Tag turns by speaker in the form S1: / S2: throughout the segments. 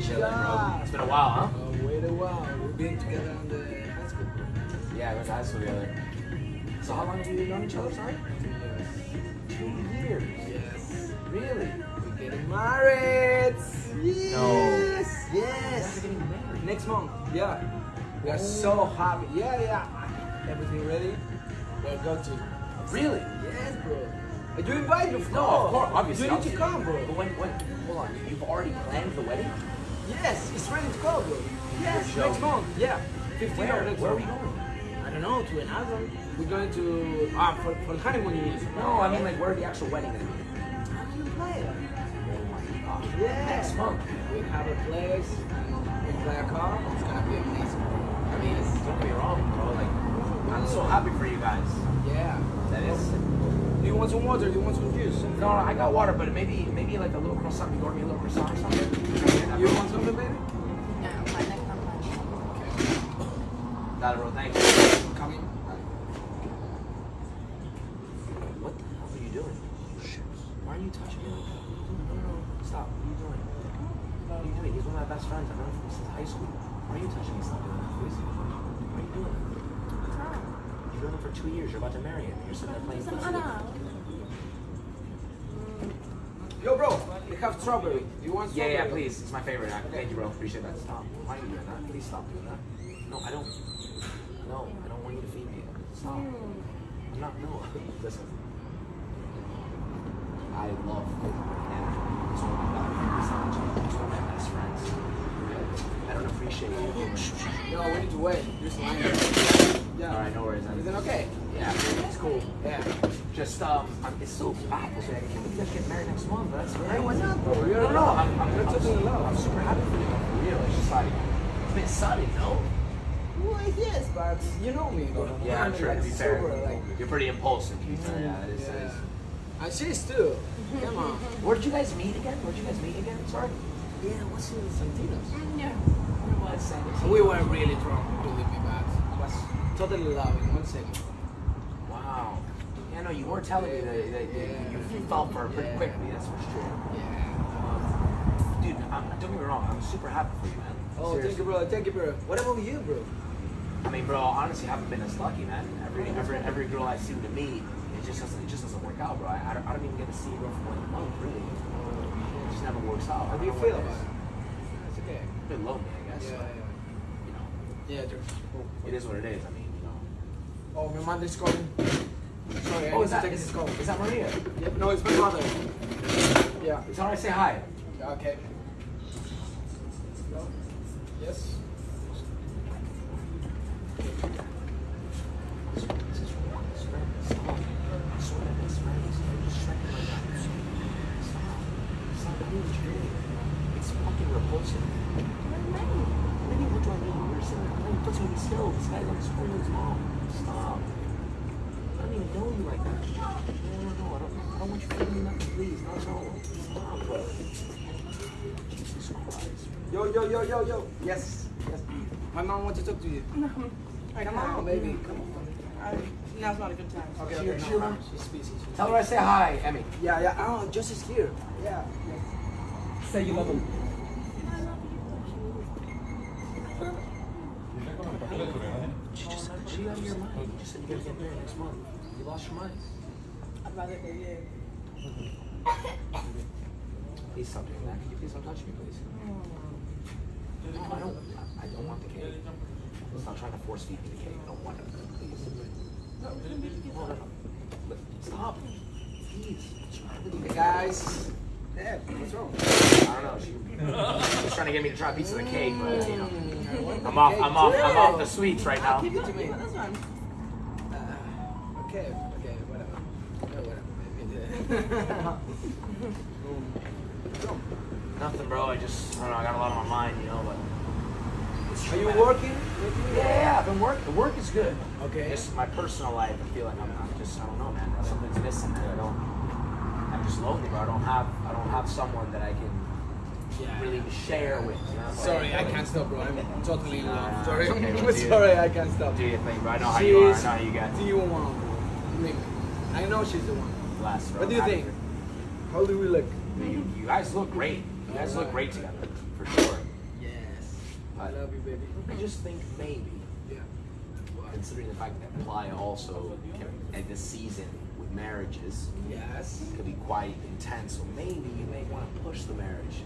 S1: Chilling, bro.
S2: Yeah.
S1: It's been a while, huh?
S2: Oh, wait a while. We've been together on the high school.
S1: Yeah, we went to high school together. So how long have you known each other, sorry? Two years.
S2: two Yes.
S1: Really?
S2: We're getting married. Yes.
S1: No.
S2: Yes.
S1: We're getting married.
S2: Next month. Yeah. We are so oh. happy. Yeah, yeah. Everything ready? We're going to.
S1: Really?
S2: Yes, bro. Are you invited? Of
S1: No, of course, obviously.
S2: You need to come, bro.
S1: But when, when, hold on, you've already planned the wedding?
S2: Yes, it's ready to go, bro. Yes, next month. Yeah. 15
S1: Where?
S2: next
S1: Where are we going?
S2: I don't know, to another. We're going to ah for, for the honeymoon.
S1: No, I mean like where the actual wedding is.
S2: How can you play it?
S1: Oh my god.
S2: Yeah.
S1: Next month.
S2: We have a place. We play a car. It's gonna be amazing.
S1: I mean, it's, don't be wrong, bro. Like, I'm so happy for you guys.
S2: Yeah.
S1: That is.
S2: Do you want some water? Do you want some juice?
S1: No, no, I got water, but maybe, maybe like a little croissant. You order me a little croissant or something.
S2: You want something, baby?
S3: No, my next time.
S1: Got it, bro. Thank you.
S2: Coming.
S1: What the hell are you doing? Shit. Why are you touching me like that? No, no, no. Stop. What are you doing? What are you doing? He's one of my best friends. I've known him since high school. Why are you touching me? Stop doing that, please. What are you doing? You've known him for two years. You're about to marry him. You're sitting there playing footsie. Mm.
S2: Yo, bro. We have strawberry. Do you want
S1: Yeah,
S2: strawberry?
S1: yeah, please. It's my favorite. I- Thank you, bro. Appreciate that. Stop. Why are you doing that? Please stop doing that. No, I don't. No, I don't want you to feed me. Stop. I'm not. No. Listen. I love and it's one of my it's not just- it's one of my best friends. I don't appreciate you.
S2: No, we need to wait. Just line up. Yeah.
S1: All right, no worries.
S2: Is it okay?
S1: Yeah, it's cool.
S2: Yeah.
S1: Just um, I'm, it's so baffles me. I can't believe you guys get married next month. That's great.
S2: why not, bro? You're
S1: no,
S2: in
S1: no,
S2: love.
S1: I'm, I'm,
S2: You're
S1: I'm,
S2: totally in love.
S1: I'm super happy for you. For real. It's just like it's a bit sudden, no?
S2: Well, yes, but you know me, bro.
S1: Yeah, I'm
S2: I'm
S1: sure. To be fair,
S2: like,
S1: you're pretty impulsive. To be fair, yeah, that is. That is.
S2: yeah. And she's too. Mm-hmm. Come on. Mm-hmm.
S1: Where did you guys meet again? Where did you guys meet again? Sorry.
S2: Yeah, what's in Santino's?
S3: No.
S1: Let's say.
S2: We were really drunk, believe me, but it was totally loving. One second.
S1: Wow. Yeah, no, you were telling me that, that
S2: Yeah.
S1: you, you fell for her pretty
S2: Yeah.
S1: quickly. That's for sure.
S2: Yeah.
S1: Um, dude, I'm, don't get me wrong. I'm super happy for you, man.
S2: Oh, thank you, bro. Thank you, bro. What about you, bro?
S1: I mean, bro, honestly, I haven't been as lucky, man. Every every every girl I seem to meet, it just doesn't it just doesn't work out, bro. I, I, don't, I don't even get to see a girl for like a month, really. It just never works out.
S2: How do you feel about it? It's okay.
S1: A bit lonely, I guess.
S2: Yeah, yeah. Yeah,
S1: it is what it is. I mean, you know.
S2: Oh, my mother's calling. Sorry,
S1: Oh, is that is,
S2: this call.
S1: is that Maria?
S2: Yep, no, it's my mother. Yeah.
S1: It's alright. Say hi.
S2: Okay. No? Yes.
S1: It's fucking repulsive. Maybe what do I mean? You're sitting there playing footsie with me still. This guy's on the screen with his mom. Stop. I don't even know you like that. No, no, no. I don't, I don't want you feeling nothing, please. No, no. Stop, bro. Jesus Christ.
S2: Yo, yo, yo, yo, yo. Yes. Yes. My mom wants to talk to you.
S3: No. I
S2: Come
S3: can't.
S2: on, baby. Come on.
S3: I, now's not a good time.
S2: Okay,
S1: She-
S2: okay.
S1: she
S2: no,
S1: around?
S2: She's busy. She's
S1: Tell her I say hi, Emmy.
S2: Yeah, yeah. Oh, Josh is here. Yeah.
S4: Say you love him. I love you.
S1: She just said, she out of your mind. You just said you're gonna get married next month. You lost your mind.
S3: I'd rather hear you.
S1: Please stop doing that. Can you please don't touch me, please? No, I don't. I don't want the cake. Stop trying to force feed me the cake. I don't want it. Please. No, no, no. Stop. Please. What's wrong with you
S2: Hey, guys. Dad, what's wrong?
S1: I don't know. She was trying to get me to try a piece of the cake, but you know, I'm off. I'm off. I'm off the sweets right now.
S3: Keep going. That's fine.
S2: Uh, okay, okay, whatever. Yeah, whatever. Maybe.
S1: Nothing, bro. I just, I don't know. I got a lot on my mind, you know, but.
S2: Are you working?
S1: Yeah, yeah, I've been working. The work is good.
S2: Okay.
S1: Just my personal life, I feel like I'm, I'm just, I don't know, man. Something's missing. man. I don't. I'm just lonely, bro. I don't have, I don't have someone that I can
S2: Yeah.
S1: really share with. You know?
S2: Sorry, I can't stop, bro. I'm totally in love. Sorry,
S1: okay,
S2: I'm
S1: we'll do it.
S2: sorry, I can't stop.
S1: Do your thing, bro. I know how you are. I know how you get.
S2: the one. Believe me. I know she's the one.
S1: Bless, bro.
S2: What do you think? How do we look?
S1: You, you guys look great. You guys look great together, for sure. Yes.
S2: I love you, baby.
S1: I just think maybe,
S2: Yeah.
S1: considering the fact that Playa also can, at this season with marriages
S2: Yes.
S1: could be quite intense, so maybe you may want to push the marriage.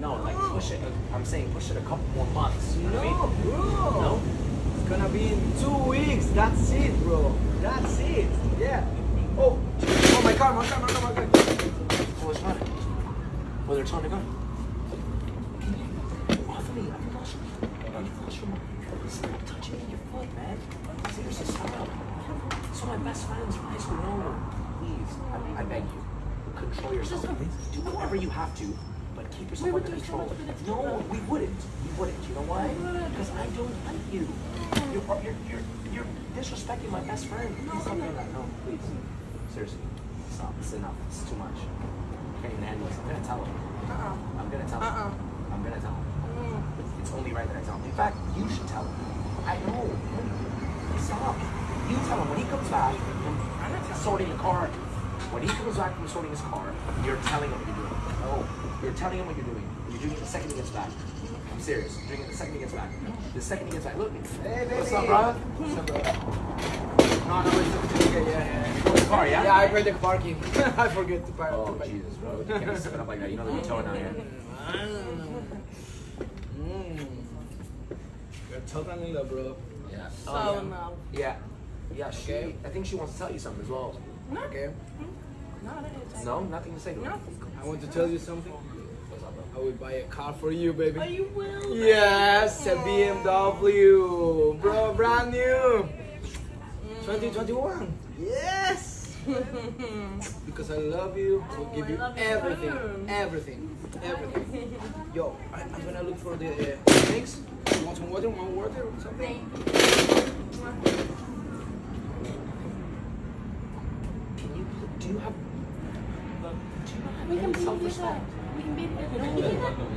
S2: Wow.
S1: No, like push it. I'm saying push it a couple more months. You know what I
S2: No,
S1: mean?
S2: bro.
S1: No?
S2: It's gonna be in two weeks. That's it, bro. That's it. Yeah. Oh, oh my car, my car, my car, my car.
S1: Oh, it's running. Oh, they're trying to go. Anthony, I lost your, you lost your mind. Stop touching your foot, man. Seriously, stop. It's of my best friends from high school. No, please, I, I beg you, control yourself. Do whatever you have to, but keep yourself under control. No, we wouldn't. We wouldn't. You know why? Because I don't like you. You're, you're, you're, you're disrespecting my best friend. Please stop doing that. No, please. Seriously, stop. It's enough. It's too much. I can't even handle this. I'm gonna tell him.
S3: Uh-uh.
S1: I'm gonna tell him.
S3: Uh-uh.
S1: I'm gonna tell him.
S3: Mm.
S1: It's only right that I tell him. In fact, you should tell him. I know. Stop. You tell him when he comes back from sorting the car. When he comes back from sorting his car, you're telling him what you're doing. No, you're telling him what you're doing. You're doing it the second he gets back. I'm serious. You're doing it the second he gets back. The second he gets back. Look.
S2: Hey, baby.
S1: What's up, bro?
S2: What's up, bro? No, no, it's okay. Yeah, yeah.
S1: You the car, yeah?
S2: Yeah, I paid the parking. I forget to park.
S1: Oh, Jesus, bro. You can't be sipping up like that. You know that you're towing out.
S2: Mm. You're totally in love, bro.
S1: Yeah.
S3: So
S2: yeah.
S3: no.
S1: Yeah. Yeah, she,
S2: Okay.
S1: I think she wants to tell you something as well.
S3: No.
S2: Okay.
S3: No, I didn't say
S1: No, nothing to say to her.
S3: No.
S2: I want to tell you something.
S1: What's up, bro?
S2: I will buy a car for you, baby.
S3: Oh, you will?
S2: Yes, a BMW, bro, brand new. 2021. Yes. Because I love you, I will give you
S3: love you
S2: everything, everything, everything. Yo, I, I'm gonna look for the uh, drinks. You want some water? Want water or something?
S1: Can you, do you have, do you have
S5: We can
S1: any
S5: be
S1: self-respect?
S5: We can be No, we.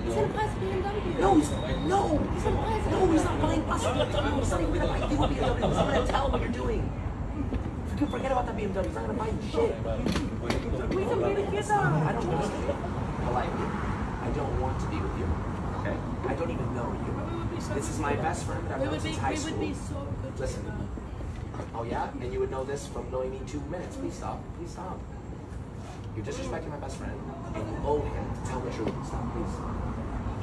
S5: He's BMW.
S1: No, he's, no, he's not buying, no, he's not buying BMW. He's not even gonna buy you a BMW. He's not gonna tell him what you're doing. Forget, forget about that BMW. He's not gonna buy you shit.
S3: We can be together.
S1: I don't want to be politely. I don't want to be with you. Okay? I don't even know you. This is my best friend that I've
S3: We
S1: known
S3: would be,
S1: since high
S3: we
S1: school.
S3: would be so good
S1: Listen. Oh yeah? And you would know this from knowing me two minutes. Please stop. Please stop. You're disrespecting my best friend, and you owe him to tell the truth. Stop, please.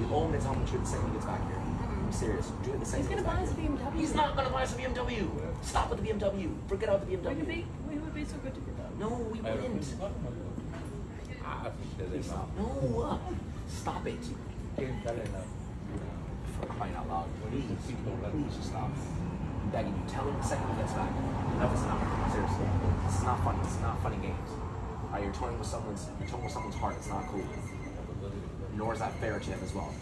S1: You owe him to tell him the truth the second he gets back here. I'm serious. Do it the second
S5: He's gonna
S1: gets back
S5: buy us a. BMW.
S1: He's not gonna buy us a BMW. Stop with the BMW. Forget about the BMW.
S3: We could
S1: BMW.
S3: be, we would be so good together.
S1: No, we wouldn't. Please stop. No. uh, Stop it. For crying out loud. Please. Please just stop. I'm begging you. Tell him the second he gets back. Enough is enough. Seriously. This is not funny. This is not funny games. Alright, you're toying with someone's you're toying with someone's heart. It's not cool. Nor is that fair to him as well.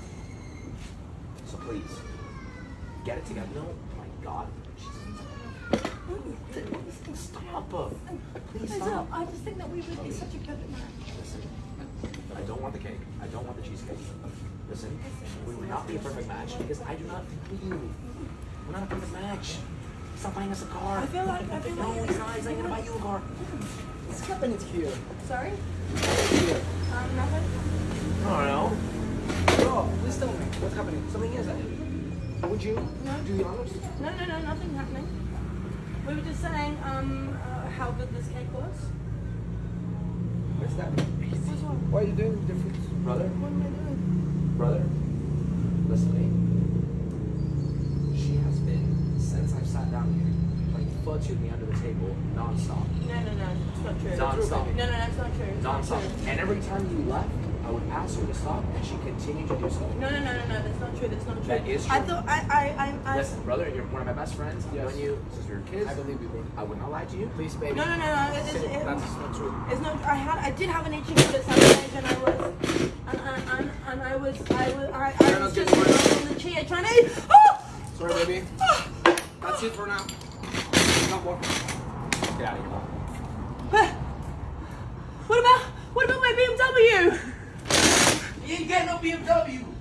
S1: So please, get it together. No, my God. Jesus. Stop. Please
S5: I
S1: stop.
S5: I just think that we would be such a good match.
S1: Listen, I don't want the cake. I don't want the cheesecake. Listen, we would not be a perfect match because I do not think you. We're not a perfect match. Stop not buying us a car.
S3: I feel like, I feel
S1: No,
S3: like.
S1: he's not. He's not gonna buy you a car.
S2: What's happening here?
S3: Sorry?
S2: Here.
S3: Um, nothing?
S1: I don't know.
S2: Bro, please tell me what's happening.
S1: Something is that. Would you
S3: No.
S1: do the honors?
S3: No, no, no, nothing happening. We were just saying, um, uh, how good this cake was.
S2: What's that?
S3: What's?
S2: Why are you doing different?
S1: Brother,
S3: What am I doing?
S1: brother, listen to me. She has been, since I've sat down here, playing foots me under the table nonstop.
S3: No, no, no, it's not true.
S1: Non-stop.
S3: No, no, no, it's not true. It's not
S1: Nonstop.
S3: true.
S1: And every time you left, I would ask her to stop, and she continued to do so.
S3: No, no, no, no, no, that's not true. That's not true.
S1: That is true.
S3: I thought I, I, I, I.
S1: Listen, brother, you're one of my best friends. I've
S2: Yes.
S1: known you since we were kids.
S2: I believe you, bro.
S1: I would not lie to you.
S2: Please, baby.
S3: No, no, no, no. It's,
S2: Say,
S3: it,
S2: That's not true.
S3: it's not. I had, I did have an itching for this age, and I was, and, and, and, and I was, I was, I, I
S2: You're
S3: was just on the chair trying to. Oh!
S2: Sorry, baby. Oh! That's it for now.
S1: Get out of here, mom.
S3: What about, what about my BMW?
S1: You ain't getting no BMW.